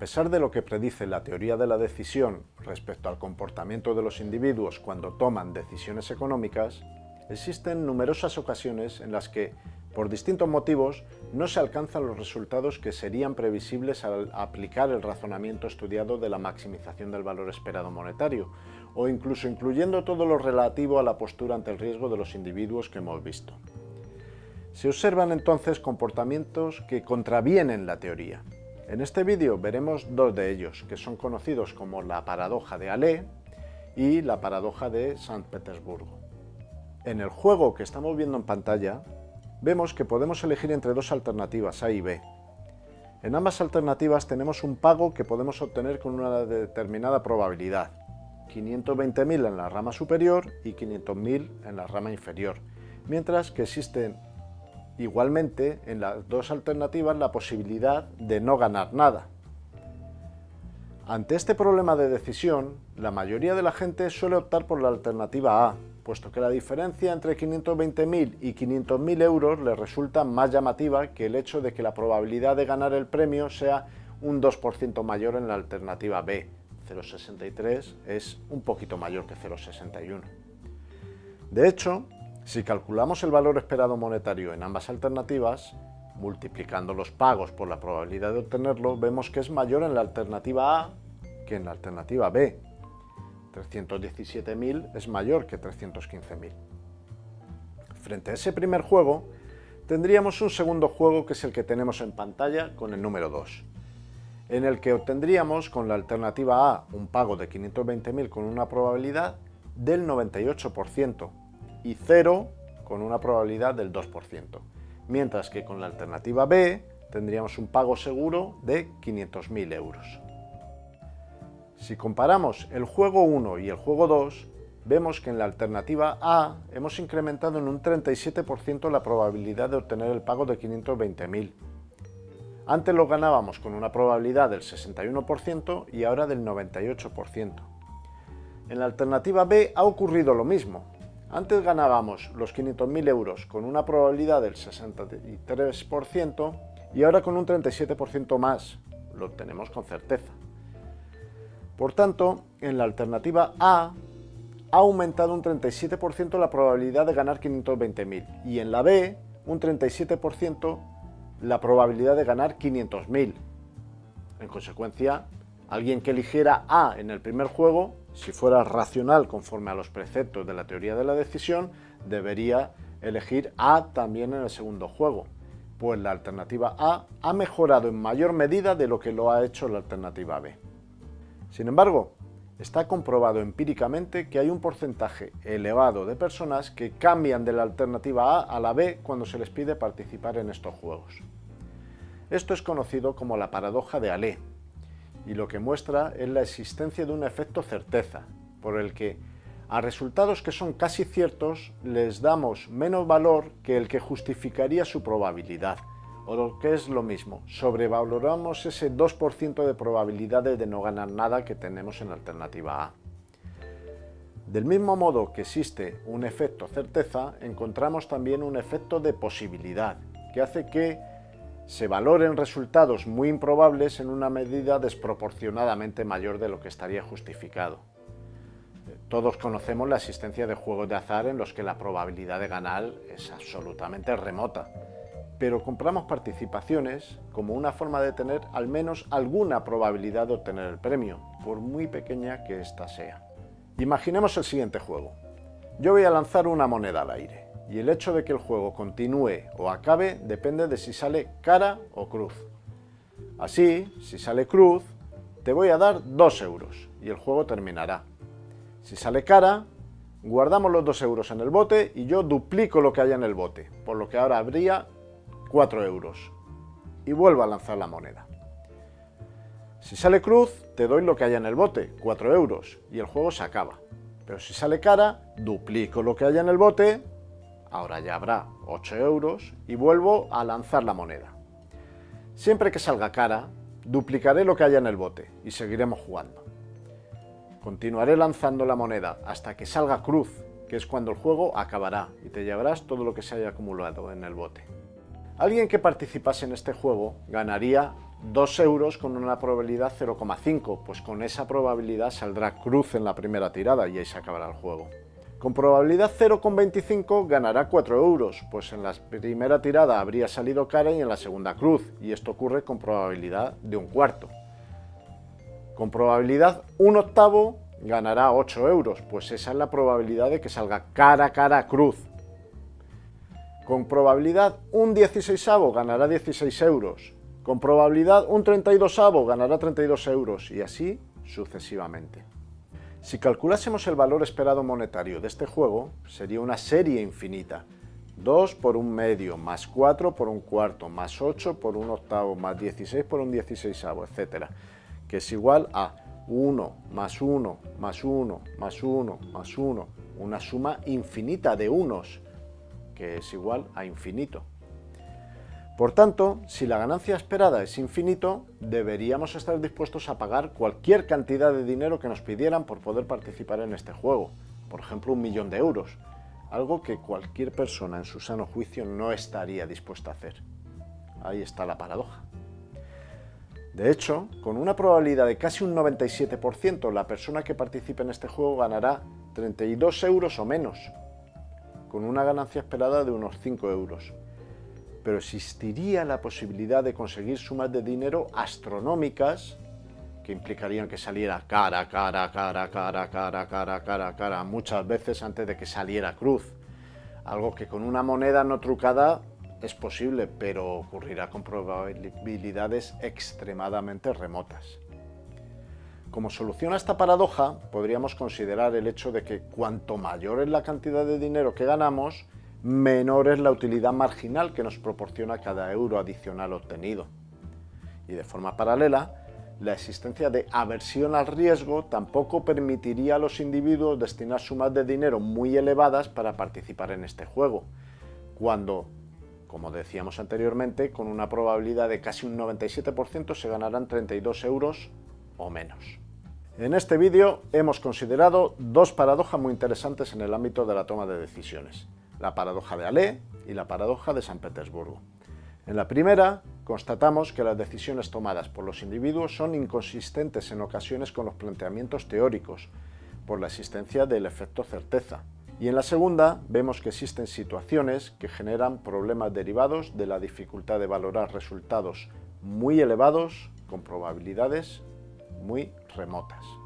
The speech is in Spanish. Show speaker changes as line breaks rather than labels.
pesar de lo que predice la teoría de la decisión respecto al comportamiento de los individuos cuando toman decisiones económicas, existen numerosas ocasiones en las que, por distintos motivos, no se alcanzan los resultados que serían previsibles al aplicar el razonamiento estudiado de la maximización del valor esperado monetario, o incluso incluyendo todo lo relativo a la postura ante el riesgo de los individuos que hemos visto. Se observan entonces comportamientos que contravienen la teoría. En este vídeo veremos dos de ellos, que son conocidos como la paradoja de Allais y la paradoja de San Petersburgo. En el juego que estamos viendo en pantalla, vemos que podemos elegir entre dos alternativas, A y B. En ambas alternativas tenemos un pago que podemos obtener con una determinada probabilidad, 520.000 en la rama superior y 500.000 en la rama inferior, mientras que existen igualmente en las dos alternativas la posibilidad de no ganar nada. Ante este problema de decisión, la mayoría de la gente suele optar por la alternativa A, puesto que la diferencia entre 520.000 y 500.000 euros le resulta más llamativa que el hecho de que la probabilidad de ganar el premio sea un 2% mayor en la alternativa B. 0,63 es un poquito mayor que 0,61. De hecho, si calculamos el valor esperado monetario en ambas alternativas, multiplicando los pagos por la probabilidad de obtenerlo, vemos que es mayor en la alternativa A que en la alternativa B, 317.000 es mayor que 315.000. Frente a ese primer juego, tendríamos un segundo juego que es el que tenemos en pantalla con el número 2, en el que obtendríamos con la alternativa A un pago de 520.000 con una probabilidad del 98% y 0 con una probabilidad del 2%, mientras que con la alternativa B tendríamos un pago seguro de 500.000 euros. Si comparamos el juego 1 y el juego 2, vemos que en la alternativa A hemos incrementado en un 37% la probabilidad de obtener el pago de 520.000. Antes lo ganábamos con una probabilidad del 61% y ahora del 98%. En la alternativa B ha ocurrido lo mismo. Antes ganábamos los 500.000 euros con una probabilidad del 63% y ahora con un 37% más. Lo obtenemos con certeza. Por tanto, en la alternativa A ha aumentado un 37% la probabilidad de ganar 520.000 y en la B un 37% la probabilidad de ganar 500.000. En consecuencia, alguien que eligiera A en el primer juego, si fuera racional conforme a los preceptos de la teoría de la decisión, debería elegir A también en el segundo juego, pues la alternativa A ha mejorado en mayor medida de lo que lo ha hecho la alternativa B. Sin embargo, está comprobado empíricamente que hay un porcentaje elevado de personas que cambian de la alternativa A a la B cuando se les pide participar en estos juegos. Esto es conocido como la paradoja de Allais, y lo que muestra es la existencia de un efecto certeza, por el que a resultados que son casi ciertos les damos menos valor que el que justificaría su probabilidad, o lo que es lo mismo, sobrevaloramos ese 2% de probabilidades de no ganar nada que tenemos en alternativa A. Del mismo modo que existe un efecto certeza, encontramos también un efecto de posibilidad, que hace que se valoren resultados muy improbables en una medida desproporcionadamente mayor de lo que estaría justificado. Todos conocemos la existencia de juegos de azar en los que la probabilidad de ganar es absolutamente remota, pero compramos participaciones como una forma de tener al menos alguna probabilidad de obtener el premio, por muy pequeña que ésta sea. Imaginemos el siguiente juego. Yo voy a lanzar una moneda al aire, y el hecho de que el juego continúe o acabe depende de si sale cara o cruz. Así, si sale cruz, te voy a dar 2 euros y el juego terminará. Si sale cara, guardamos los 2 euros en el bote y yo duplico lo que haya en el bote, por lo que ahora habría 4 euros. Y vuelvo a lanzar la moneda. Si sale cruz, te doy lo que haya en el bote, 4 euros, y el juego se acaba. Pero si sale cara, duplico lo que haya en el bote, ahora ya habrá 8 euros, y vuelvo a lanzar la moneda. Siempre que salga cara, duplicaré lo que haya en el bote, y seguiremos jugando. Continuaré lanzando la moneda hasta que salga cruz, que es cuando el juego acabará, y te llevarás todo lo que se haya acumulado en el bote. Alguien que participase en este juego ganaría 2 euros con una probabilidad 0,5, pues con esa probabilidad saldrá cruz en la primera tirada y ahí se acabará el juego. Con probabilidad 0,25 ganará 4 euros, pues en la primera tirada habría salido cara y en la segunda cruz, y esto ocurre con probabilidad de un cuarto. Con probabilidad 1 octavo ganará 8 euros, pues esa es la probabilidad de que salga cara, cara, cruz. Con probabilidad un 16 ganará 16 euros. Con probabilidad un 32 ganará 32 euros y así sucesivamente. Si calculásemos el valor esperado monetario de este juego, sería una serie infinita. 2 por un medio, más 4 por un cuarto, más 8 por un octavo, más 16 por un 16, etc. Que es igual a 1 más 1 más 1 más 1 más 1, una suma infinita de unos, que es igual a infinito. Por tanto, si la ganancia esperada es infinito, deberíamos estar dispuestos a pagar cualquier cantidad de dinero que nos pidieran por poder participar en este juego, por ejemplo un millón de euros, algo que cualquier persona en su sano juicio no estaría dispuesta a hacer. Ahí está la paradoja. De hecho, con una probabilidad de casi un 97%, la persona que participe en este juego ganará 32 euros o menos, con una ganancia esperada de unos 5 euros pero existiría la posibilidad de conseguir sumas de dinero astronómicas que implicarían que saliera cara, cara, cara, cara, cara, cara, cara, cara, muchas veces antes de que saliera cruz. Algo que con una moneda no trucada es posible, pero ocurrirá con probabilidades extremadamente remotas. Como solución a esta paradoja, podríamos considerar el hecho de que cuanto mayor es la cantidad de dinero que ganamos, menor es la utilidad marginal que nos proporciona cada euro adicional obtenido. Y de forma paralela, la existencia de aversión al riesgo tampoco permitiría a los individuos destinar sumas de dinero muy elevadas para participar en este juego, cuando, como decíamos anteriormente, con una probabilidad de casi un 97% se ganarán 32 euros o menos. En este vídeo hemos considerado dos paradojas muy interesantes en el ámbito de la toma de decisiones la paradoja de Alé y la paradoja de San Petersburgo. En la primera, constatamos que las decisiones tomadas por los individuos son inconsistentes en ocasiones con los planteamientos teóricos, por la existencia del efecto certeza. Y en la segunda, vemos que existen situaciones que generan problemas derivados de la dificultad de valorar resultados muy elevados con probabilidades muy remotas.